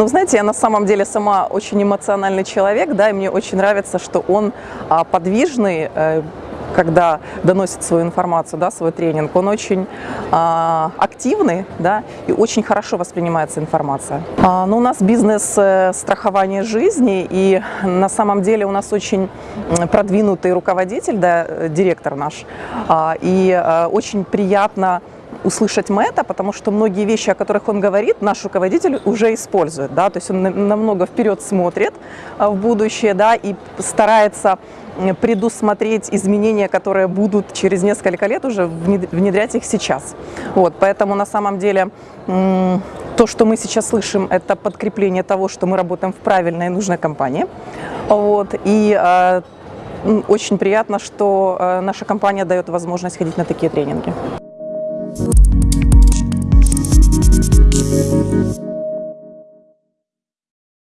Ну, знаете, я на самом деле сама очень эмоциональный человек, да, и мне очень нравится, что он а, подвижный, э, когда доносит свою информацию, да, свой тренинг, он очень а, активный, да, и очень хорошо воспринимается информация. А, ну, у нас бизнес э, страхования жизни, и на самом деле у нас очень продвинутый руководитель, да, э, директор наш, а, и а, очень приятно услышать Мэтта, потому что многие вещи, о которых он говорит, наш руководитель уже использует, да, то есть он намного вперед смотрит а, в будущее, да, и старается предусмотреть изменения, которые будут через несколько лет уже внедрять их сейчас. Вот, поэтому на самом деле то, что мы сейчас слышим, это подкрепление того, что мы работаем в правильной и нужной компании. Вот, и э, очень приятно, что э, наша компания дает возможность ходить на такие тренинги.